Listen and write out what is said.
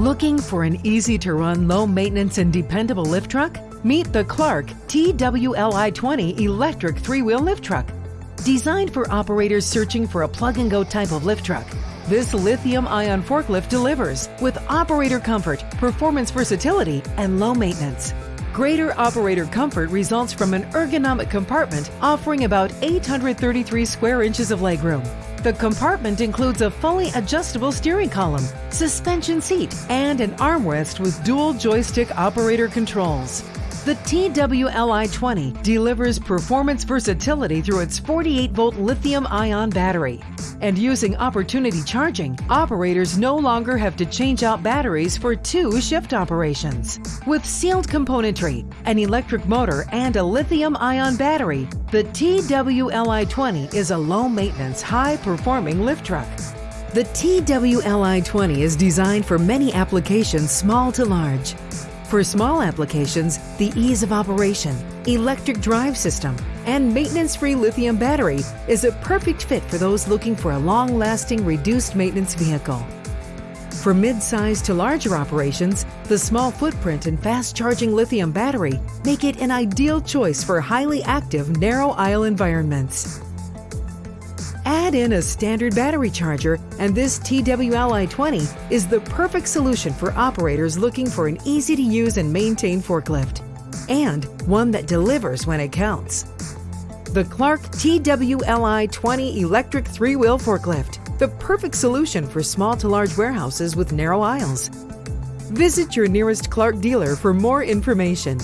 Looking for an easy to run, low maintenance, and dependable lift truck? Meet the Clark TWLI 20 electric three wheel lift truck. Designed for operators searching for a plug and go type of lift truck, this lithium ion forklift delivers with operator comfort, performance versatility, and low maintenance. Greater operator comfort results from an ergonomic compartment offering about 833 square inches of legroom. The compartment includes a fully adjustable steering column, suspension seat, and an armrest with dual joystick operator controls. The TWLI 20 delivers performance versatility through its 48 volt lithium ion battery. And using opportunity charging, operators no longer have to change out batteries for two shift operations. With sealed componentry, an electric motor, and a lithium ion battery, the TWLI 20 is a low maintenance, high performing lift truck. The TWLI 20 is designed for many applications, small to large. For small applications, the ease of operation, electric drive system, and maintenance-free lithium battery is a perfect fit for those looking for a long-lasting reduced maintenance vehicle. For mid-size to larger operations, the small footprint and fast-charging lithium battery make it an ideal choice for highly active narrow aisle environments. Add in a standard battery charger, and this TWLI-20 is the perfect solution for operators looking for an easy-to-use and maintain forklift, and one that delivers when it counts. The Clark TWLI-20 electric three-wheel forklift, the perfect solution for small to large warehouses with narrow aisles. Visit your nearest Clark dealer for more information.